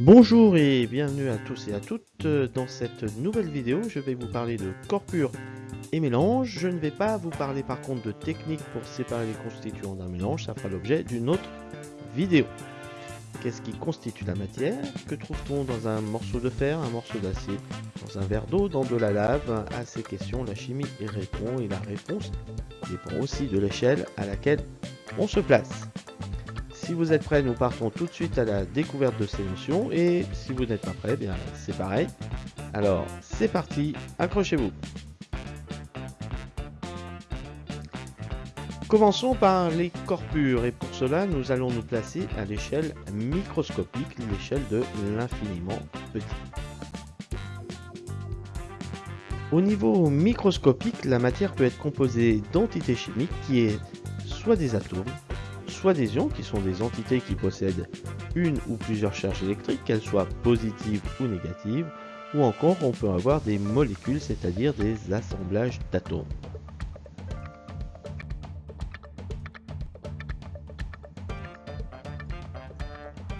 Bonjour et bienvenue à tous et à toutes. Dans cette nouvelle vidéo, je vais vous parler de corpure et mélange. Je ne vais pas vous parler par contre de technique pour séparer les constituants d'un mélange, ça fera l'objet d'une autre vidéo. Qu'est-ce qui constitue la matière? Que trouve-t-on dans un morceau de fer, un morceau d'acier, dans un verre d'eau, dans de la lave? À ces questions, la chimie répond et la réponse dépend aussi de l'échelle à laquelle on se place. Si vous êtes prêts, nous partons tout de suite à la découverte de ces notions. Et si vous n'êtes pas prêts, bien c'est pareil. Alors, c'est parti, accrochez-vous. Commençons par les corpures et pour cela nous allons nous placer à l'échelle microscopique, l'échelle de l'infiniment petit. Au niveau microscopique, la matière peut être composée d'entités chimiques qui est soit des atomes, soit des ions, qui sont des entités qui possèdent une ou plusieurs charges électriques, qu'elles soient positives ou négatives, ou encore on peut avoir des molécules, c'est-à-dire des assemblages d'atomes.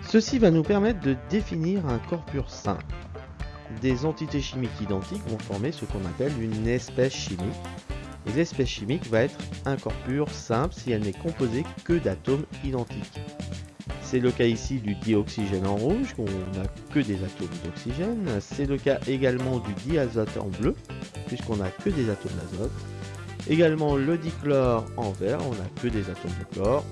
Ceci va nous permettre de définir un corpus simple. Des entités chimiques identiques vont former ce qu'on appelle une espèce chimique, L'espèce chimique va être un corpure simple si elle n'est composée que d'atomes identiques. C'est le cas ici du dioxygène en rouge, on n'a que des atomes d'oxygène. C'est le cas également du diazote en bleu, puisqu'on n'a que des atomes d'azote. Également le dichlore en vert, on n'a que des atomes de chlore.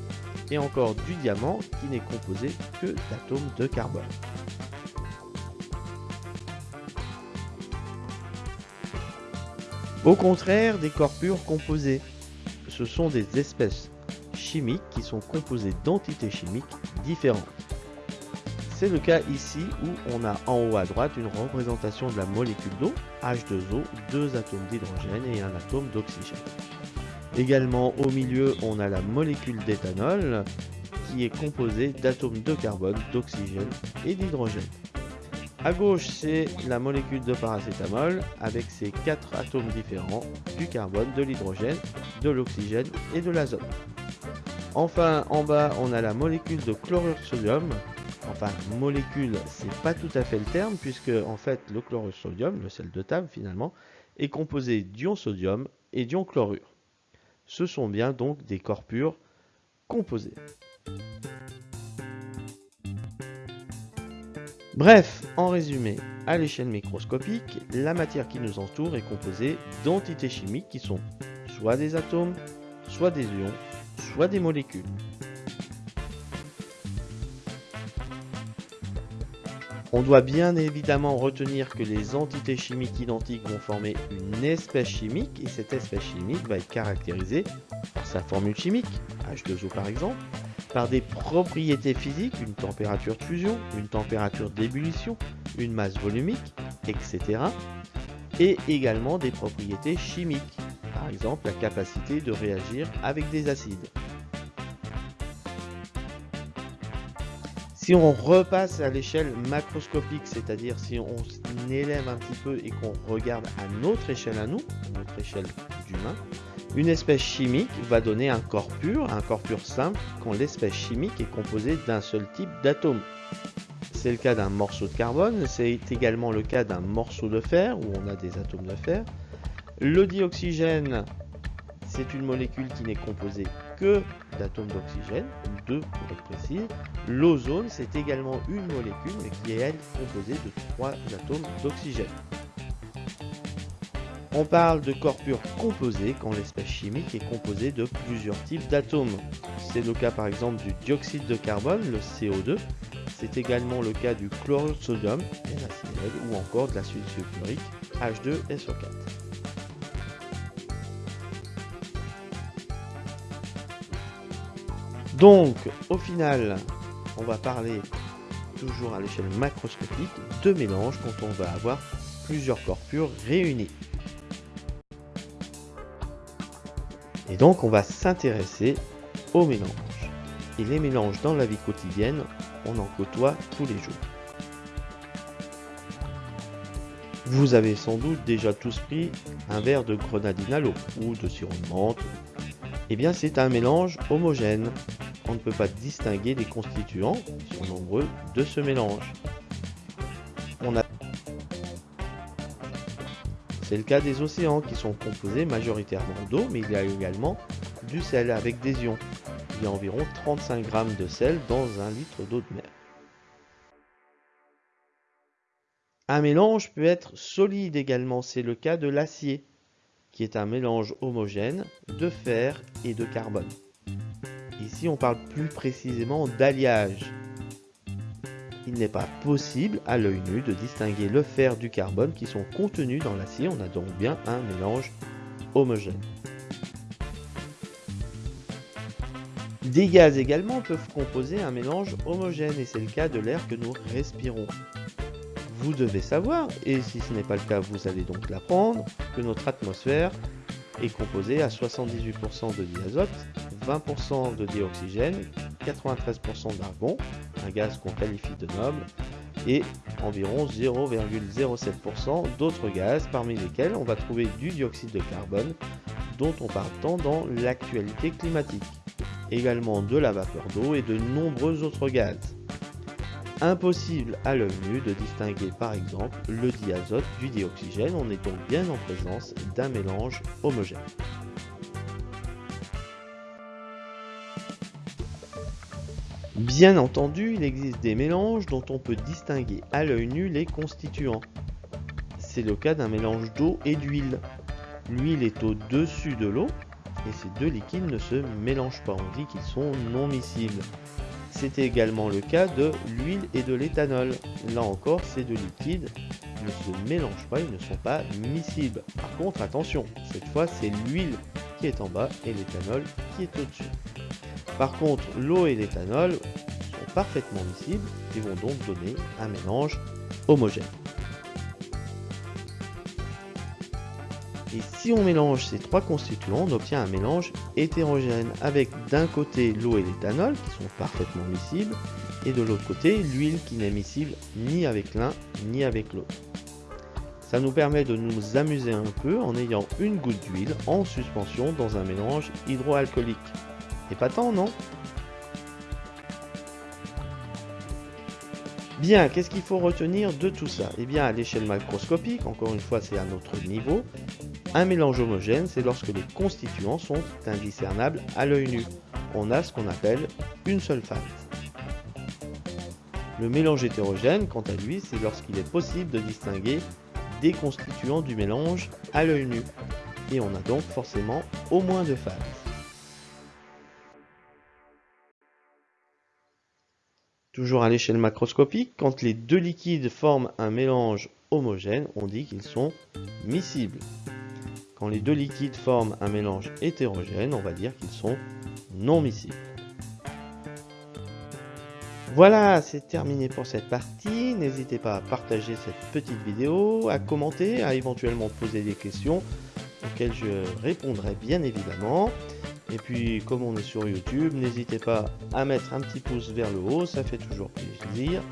Et encore du diamant, qui n'est composé que d'atomes de carbone. Au contraire des corpures composées, ce sont des espèces chimiques qui sont composées d'entités chimiques différentes. C'est le cas ici où on a en haut à droite une représentation de la molécule d'eau, H2O, deux atomes d'hydrogène et un atome d'oxygène. Également au milieu on a la molécule d'éthanol qui est composée d'atomes de carbone, d'oxygène et d'hydrogène. À gauche, c'est la molécule de paracétamol avec ses quatre atomes différents du carbone, de l'hydrogène, de l'oxygène et de l'azote. Enfin, en bas, on a la molécule de chlorure sodium. Enfin, molécule, c'est pas tout à fait le terme puisque en fait, le chlorure sodium, le sel de table finalement, est composé d'ion sodium et d'ion chlorure. Ce sont bien donc des corpures composés. Bref, en résumé, à l'échelle microscopique, la matière qui nous entoure est composée d'entités chimiques qui sont soit des atomes, soit des ions, soit des molécules. On doit bien évidemment retenir que les entités chimiques identiques vont former une espèce chimique et cette espèce chimique va être caractérisée par sa formule chimique, H2O par exemple, par des propriétés physiques, une température de fusion, une température d'ébullition, une masse volumique, etc. Et également des propriétés chimiques, par exemple la capacité de réagir avec des acides. Si on repasse à l'échelle macroscopique, c'est-à-dire si on élève un petit peu et qu'on regarde à notre échelle à nous, notre échelle d'humain, une espèce chimique va donner un corps pur, un corps pur simple, quand l'espèce chimique est composée d'un seul type d'atome. C'est le cas d'un morceau de carbone, c'est également le cas d'un morceau de fer, où on a des atomes de fer. Le dioxygène, c'est une molécule qui n'est composée que d'atomes d'oxygène, deux pour être précis. L'ozone, c'est également une molécule, qui est elle composée de trois atomes d'oxygène. On parle de corpure composée quand l'espèce chimique est composée de plusieurs types d'atomes. C'est le cas par exemple du dioxyde de carbone, le CO2. C'est également le cas du chlorure de sodium, ou encore de l'acide sulfurique, H2SO4. Donc, au final, on va parler toujours à l'échelle macroscopique de mélange quand on va avoir plusieurs corpures réunis. Et donc on va s'intéresser aux mélanges. Et les mélanges dans la vie quotidienne, on en côtoie tous les jours. Vous avez sans doute déjà tous pris un verre de grenadine à l'eau ou de sirop de menthe. Eh bien c'est un mélange homogène on ne peut pas distinguer les constituants, qui sont nombreux, de ce mélange. C'est le cas des océans qui sont composés majoritairement d'eau, mais il y a également du sel avec des ions. Il y a environ 35 grammes de sel dans un litre d'eau de mer. Un mélange peut être solide également, c'est le cas de l'acier, qui est un mélange homogène de fer et de carbone. Ici, on parle plus précisément d'alliage. Il n'est pas possible à l'œil nu de distinguer le fer du carbone qui sont contenus dans l'acier. On a donc bien un mélange homogène. Des gaz également peuvent composer un mélange homogène et c'est le cas de l'air que nous respirons vous devez savoir, et si ce n'est pas le cas, vous allez donc l'apprendre, que notre atmosphère est composée à 78% de diazote, 20% de dioxygène, 93% d'argon, un gaz qu'on qualifie de noble, et environ 0,07% d'autres gaz, parmi lesquels on va trouver du dioxyde de carbone, dont on parle tant dans l'actualité climatique, également de la vapeur d'eau et de nombreux autres gaz. Impossible à l'œil nu de distinguer par exemple le diazote du dioxygène, on est donc bien en présence d'un mélange homogène. Bien entendu, il existe des mélanges dont on peut distinguer à l'œil nu les constituants. C'est le cas d'un mélange d'eau et d'huile. L'huile est au-dessus de l'eau et ces deux liquides ne se mélangent pas, on dit qu'ils sont non miscibles. C'était également le cas de l'huile et de l'éthanol. Là encore, ces deux liquides ne se mélangent pas, ils ne sont pas miscibles. Par contre, attention, cette fois c'est l'huile qui est en bas et l'éthanol qui est au-dessus. Par contre, l'eau et l'éthanol sont parfaitement miscibles et vont donc donner un mélange homogène. Et si on mélange ces trois constituants, on obtient un mélange hétérogène avec d'un côté l'eau et l'éthanol qui sont parfaitement miscibles et de l'autre côté l'huile qui n'est miscible ni avec l'un ni avec l'autre. Ça nous permet de nous amuser un peu en ayant une goutte d'huile en suspension dans un mélange hydroalcoolique. Tant, non Bien, qu'est-ce qu'il faut retenir de tout ça? Eh bien, à l'échelle macroscopique, encore une fois, c'est à notre niveau, un mélange homogène, c'est lorsque les constituants sont indiscernables à l'œil nu. On a ce qu'on appelle une seule phase. Le mélange hétérogène, quant à lui, c'est lorsqu'il est possible de distinguer des constituants du mélange à l'œil nu. Et on a donc forcément au moins deux phases. Toujours à l'échelle macroscopique, quand les deux liquides forment un mélange homogène, on dit qu'ils sont miscibles. Quand les deux liquides forment un mélange hétérogène, on va dire qu'ils sont non miscibles. Voilà, c'est terminé pour cette partie. N'hésitez pas à partager cette petite vidéo, à commenter, à éventuellement poser des questions auxquelles je répondrai bien évidemment. Et puis, comme on est sur YouTube, n'hésitez pas à mettre un petit pouce vers le haut, ça fait toujours plaisir.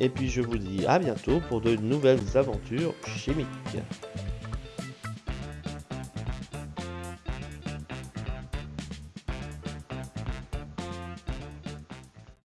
Et puis, je vous dis à bientôt pour de nouvelles aventures chimiques.